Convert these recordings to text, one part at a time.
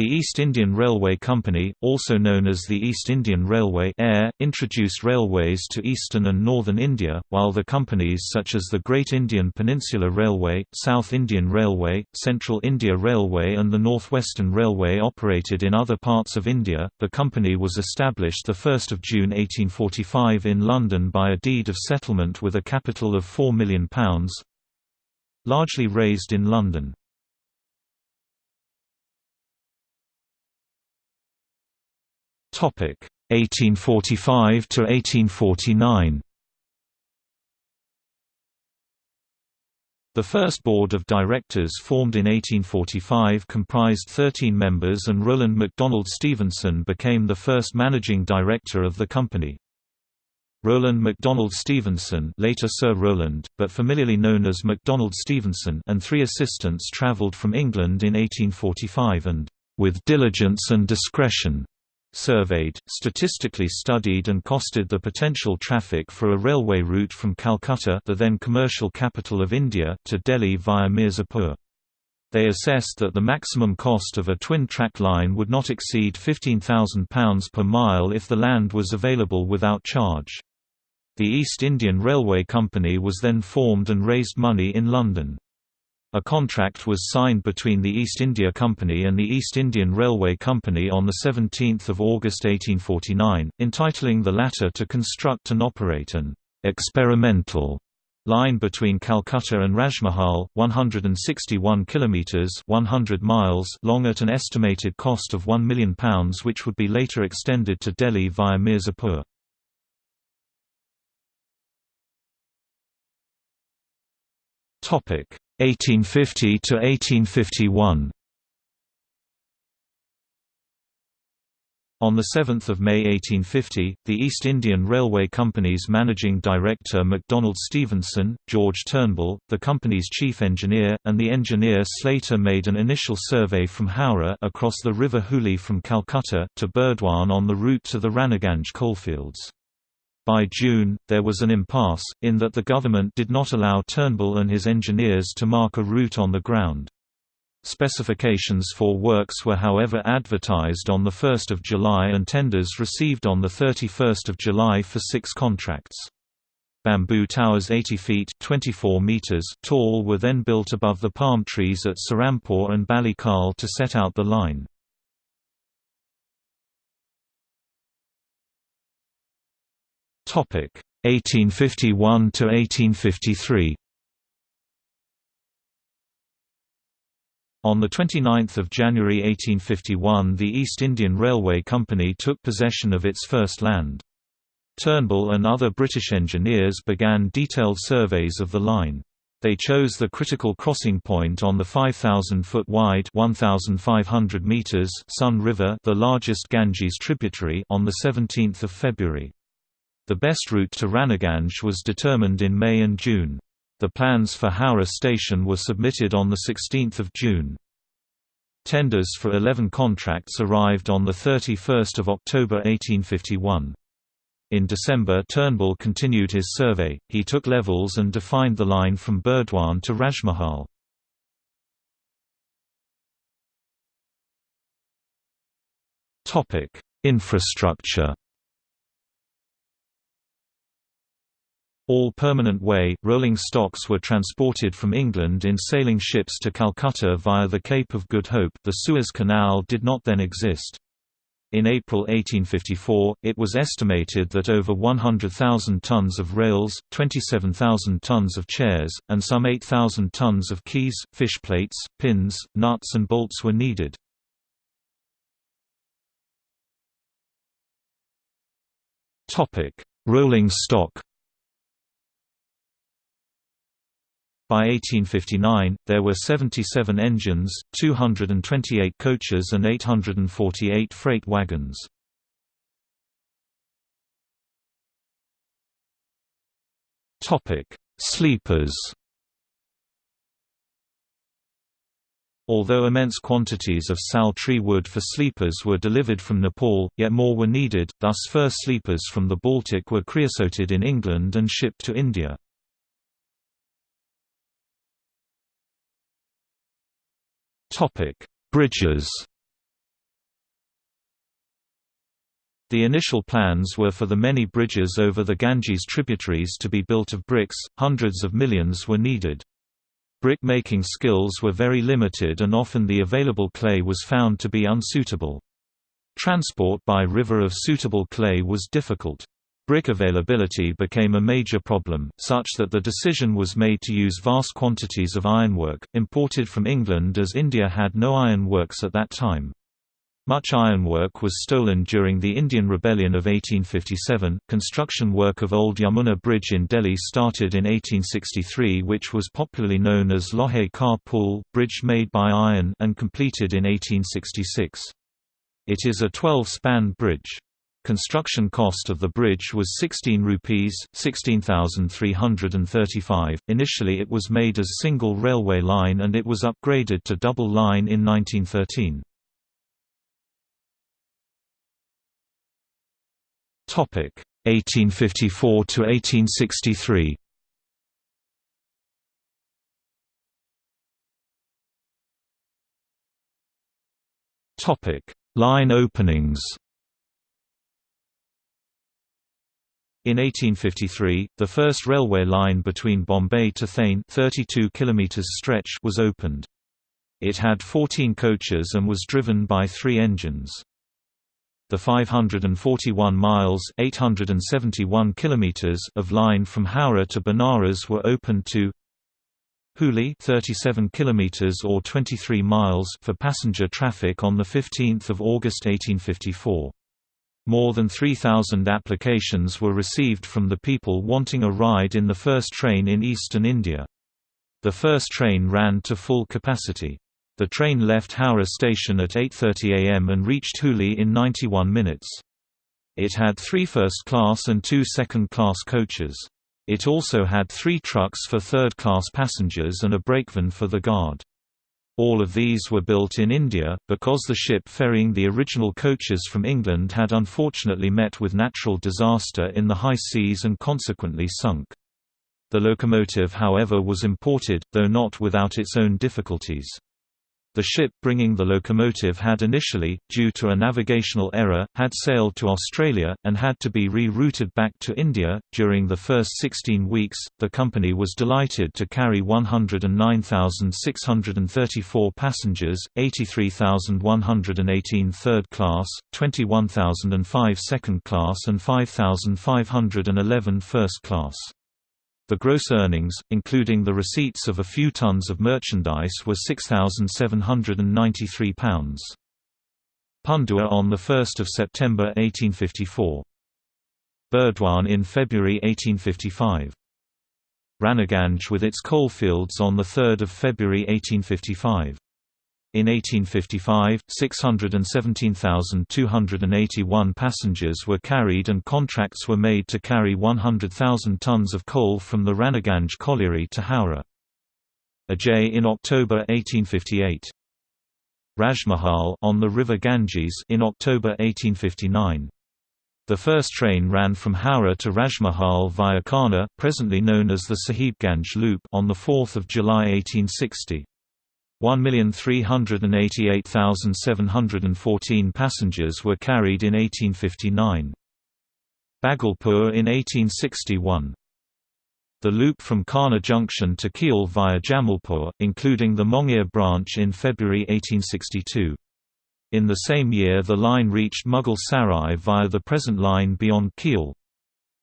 The East Indian Railway Company, also known as the East Indian Railway EIR, introduced railways to eastern and northern India, while the companies such as the Great Indian Peninsula Railway, South Indian Railway, Central India Railway and the Northwestern Railway operated in other parts of India. The company was established the 1st of June 1845 in London by a deed of settlement with a capital of £4 million, largely raised in London. Topic 1845 to 1849. The first board of directors formed in 1845 comprised 13 members and Rowland MacDonald Stephenson became the first managing director of the company. Rowland MacDonald Stephenson later Sir Rowland, but familiarly known as MacDonald Stephenson and three assistants travelled from England in 1845 and, "...with diligence and discretion," surveyed, statistically studied and costed the potential traffic for a railway route from Calcutta the then commercial capital of India to Delhi via Mirzapur. They assessed that the maximum cost of a twin-track line would not exceed £15,000 per mile if the land was available without charge. The East Indian Railway Company was then formed and raised money in London. A contract was signed between the East India Company and the East Indian Railway Company on 17 August 1849, entitling the latter to construct and operate an «experimental» line between Calcutta and Rajmahal, 161 kilometers (100 miles) long at an estimated cost of 1 million pounds which would be later extended to Delhi via Mirzapur. Topic 1850 to 1851. On 7 May 1850, the East Indian Railway Company's managing director MacDonald Stephenson, George Turnbull, the company's chief engineer, and the engineer Slater made an initial survey from Howrah across the River Hooghly from Calcutta to Burdwan on the route to the Raniganj coalfields. By June, there was an impasse, in that the government did not allow Turnbull and his engineers to mark a route on the ground. Specifications for works were however advertised on 1 July and tenders received on 31 July for six contracts. Bamboo towers 80 feet 24 meters tall were then built above the palm trees at Serampore and Balikal to set out the line. Topic 1851 to 1853. On 29 January 1851 the East Indian Railway Company took possession of its first land. Turnbull and other British engineers began detailed surveys of the line. They chose the critical crossing point on the 5,000-foot wide 1,500 meters Son River the largest Ganges tributary on 17 February. The best route to Raniganj was determined in May and June. The plans for Howrah station were submitted on 16 June. Tenders for 11 contracts arrived on 31 October 1851. In December Turnbull continued his survey, he took levels and defined the line from Burdwan to Rajmahal. Infrastructure All permanent way, rolling stocks were transported from England in sailing ships to Calcutta via the Cape of Good Hope the Suez Canal did not then exist. In April 1854, it was estimated that over 100,000 tons of rails, 27,000 tons of chairs, and some 8,000 tons of keys, fish plates, pins, nuts and bolts were needed. Rolling stock By 1859, there were 77 engines, 228 coaches and 848 freight wagons. Sleepers Although immense quantities of sal tree wood for sleepers were delivered from Nepal, yet more were needed, thus fur sleepers from the Baltic were creosoted in England and shipped to India. Topic: Bridges. The initial plans were for the many bridges over the Ganges tributaries to be built of bricks, hundreds of millions were needed. Brick-making skills were very limited and often the available clay was found to be unsuitable. Transport by river of suitable clay was difficult. Brick availability became a major problem, such that the decision was made to use vast quantities of ironwork, imported from England as India had no iron works at that time. Much ironwork was stolen during the Indian Rebellion of 1857. Construction work of Old Yamuna Bridge in Delhi started in 1863, which was popularly known as Lohe Ka Pul, bridge made by iron, and completed in 1866. It is a 12-span bridge. Construction cost of the bridge was 16 rupees, 16,335. Initially it was made as single railway line and it was upgraded to double line in 1913. Topic 1854 to 1863. Topic: Line openings. In 1853, the first railway line between Bombay to Thane 32 km stretch was opened. It had 14 coaches and was driven by three engines the 541 miles 871 kilometers of line from Howrah to Benares were opened to Hooghly 37 kilometers or 23 miles for passenger traffic on the 15th of August 1854. More than 3,000 applications were received from the people wanting a ride in the first train in eastern India. The first train ran to full capacity. The train left Howrah station at 8.30 am and reached Hooghly in 91 minutes. It had three first-class and two second-class coaches. It also had three trucks for third-class passengers and a brakevan for the guard. All of these were built in India, because the ship ferrying the original coaches from England had unfortunately met with natural disaster in the high seas and consequently sunk. The locomotive however was imported, though not without its own difficulties. The ship bringing the locomotive had initially, due to a navigational error, had sailed to Australia, and had to be re-routed back to India. During the first 16 weeks, the company was delighted to carry 109,634 passengers, 83,118 third class, 21,005 second class and 5,511 first class. The gross earnings, including the receipts of a few tons of merchandise were £6,793. Pundua on 1 September 1854. Burdwan in February 1855. Raniganj with its coalfields on 3 February 1855. In 1855, 617,281 passengers were carried and contracts were made to carry 100,000 tons of coal from the Raniganj colliery to Howrah. Ajay in October 1858. Rajmahal on the river Ganges in October 1859. The first train ran from Howrah to Rajmahal via Khana, presently known as the Sahibganj Loop, on 4 July 1860. 1,388,714 passengers were carried in 1859. Bhagalpur in 1861. The loop from Khana Junction to Kiul via Jamalpur, including the Mongir branch in February 1862. In the same year the line reached Mughal Sarai via the present line beyond Kiul.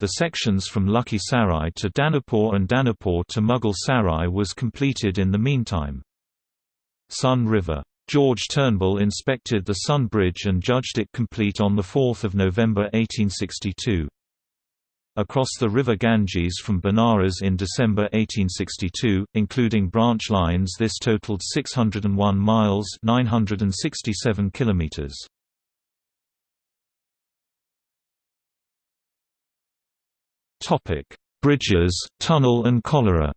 The sections from Lucky Sarai to Danapur and Danapur to Mughal Sarai was completed in the meantime. Son River. George Turnbull inspected the Son Bridge and judged it complete on 4 November 1862. Across the river Ganges from Benares in December 1862, including branch lines this totaled 601 miles 967 kilometers. Bridges, tunnel and cholera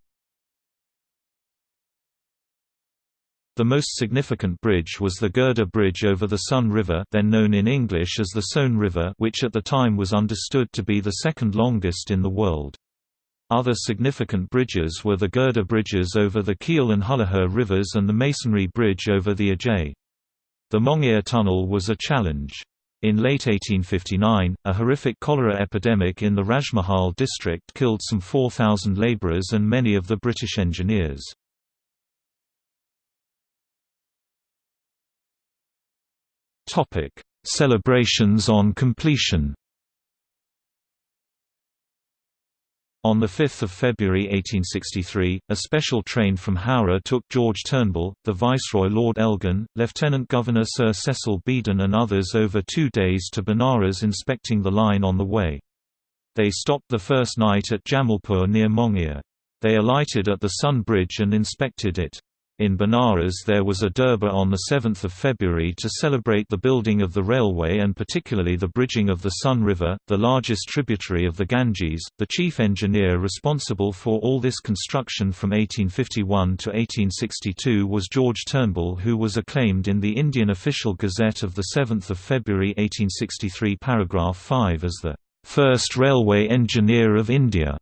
The most significant bridge was the Girder Bridge over the Son River then known in English as the Sone River which at the time was understood to be the second longest in the world. Other significant bridges were the Girder bridges over the Kiul and Hulluhar rivers and the Masonry Bridge over the Ajay. The Mongir Tunnel was a challenge. In late 1859, a horrific cholera epidemic in the Rajmahal district killed some 4,000 labourers and many of the British engineers. Celebrations on completion On 5 February 1863, a special train from Howrah took George Turnbull, the Viceroy Lord Elgin, Lieutenant Governor Sir Cecil Beedon and others over two days to Benares inspecting the line on the way. They stopped the first night at Jamalpur near Mongir. They alighted at the Son Bridge and inspected it. In Benares there was a Durbar on 7 February to celebrate the building of the railway and particularly the bridging of the Son River, the largest tributary of the Ganges. The chief engineer responsible for all this construction from 1851 to 1862 was George Turnbull who was acclaimed in the Indian Official Gazette of 7 February 1863 paragraph 5 as the first railway engineer of India.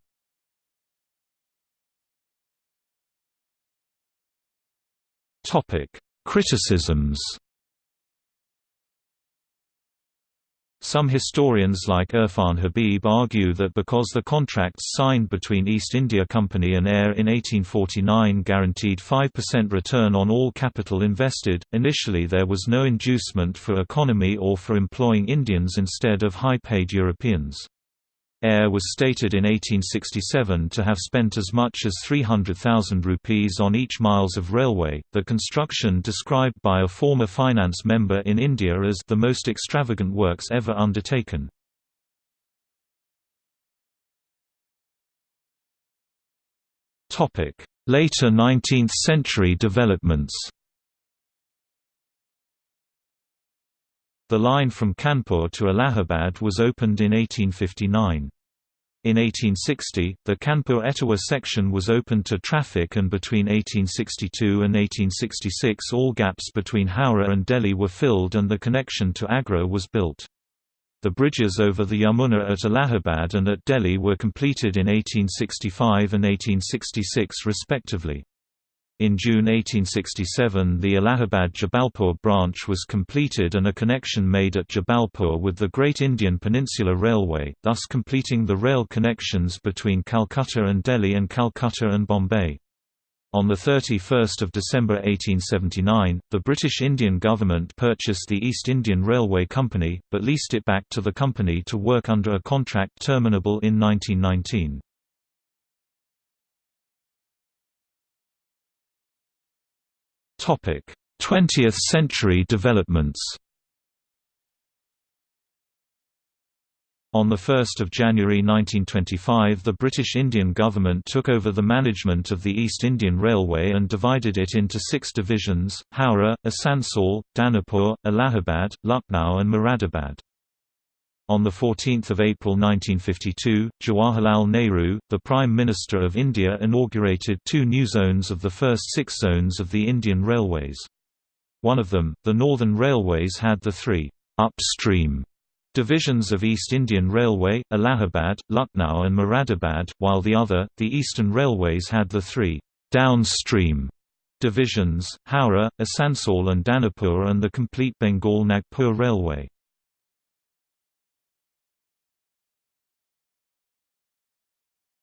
Topic: Criticisms. Some historians like Irfan Habib argue that because the contracts signed between East India Company and EIR in 1849 guaranteed 5% return on all capital invested, initially there was no inducement for economy or for employing Indians instead of high-paid Europeans. EIR was stated in 1867 to have spent as much as 300,000 rupees on each miles of railway, the construction described by a former finance member in India as the most extravagant works ever undertaken. Later 19th-century developments The line from Kanpur to Allahabad was opened in 1859. In 1860, the Kanpur-Etawah section was opened to traffic and between 1862 and 1866 all gaps between Howrah and Delhi were filled and the connection to Agra was built. The bridges over the Yamuna at Allahabad and at Delhi were completed in 1865 and 1866 respectively. In June 1867 the Allahabad-Jabalpur branch was completed and a connection made at Jabalpur with the Great Indian Peninsula Railway, thus completing the rail connections between Calcutta and Delhi and Calcutta and Bombay. On 31 December 1879, the British Indian government purchased the East Indian Railway Company, but leased it back to the company to work under a contract terminable in 1919. 20th century developments On 1 January 1925 the British Indian government took over the management of the East Indian Railway and divided it into six divisions, Howrah, Asansol, Danapur, Allahabad, Lucknow and Moradabad. On 14 April 1952, Jawaharlal Nehru, the Prime Minister of India inaugurated two new zones of the first six zones of the Indian Railways. One of them, the Northern Railways had the three «upstream» divisions of East Indian Railway, Allahabad, Lucknow and Moradabad, while the other, the Eastern Railways had the three «downstream» divisions, Howrah, Asansol and Danapur and the complete Bengal-Nagpur Railway.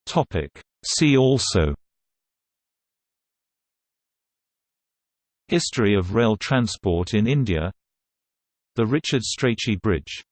Topic. See also History of rail transport in India The Richard Strachey Bridge